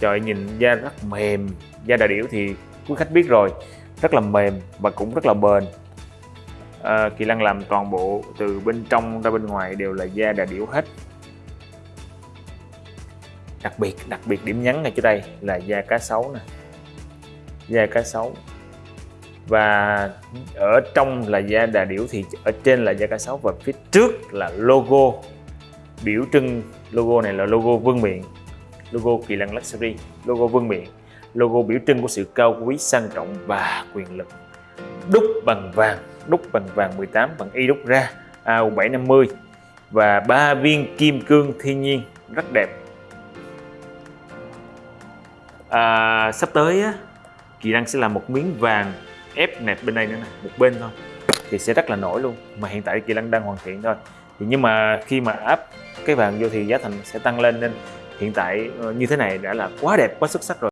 trời nhìn da rất mềm. Da đà điểu thì quý khách biết rồi rất là mềm và cũng rất là bền. À, Kỳ Lân làm toàn bộ từ bên trong ra bên ngoài đều là da đà điểu hết. Đặc biệt đặc biệt điểm nhấn ngay chỗ đây là da cá sấu nè. Da cá sấu. Và ở trong là da đà điểu thì ở trên là da cá sấu và phía trước là logo. Biểu trưng logo này là logo vương miện logo kỳ lân luxury logo vương miện logo biểu trưng của sự cao quý sang trọng và quyền lực. Đúc bằng vàng đúc bằng vàng 18 bằng y đúc ra AU750 và ba viên kim cương thiên nhiên rất đẹp. À, sắp tới á, Kỳ Đăng sẽ làm một miếng vàng ép nẹp bên đây nữa nè một bên thôi. Thì sẽ rất là nổi luôn mà hiện tại Kỳ Lân đang hoàn thiện thôi. Thì nhưng mà khi mà áp cái vàng vô thì giá thành sẽ tăng lên nên hiện tại ờ, như thế này đã là quá đẹp quá xuất sắc rồi.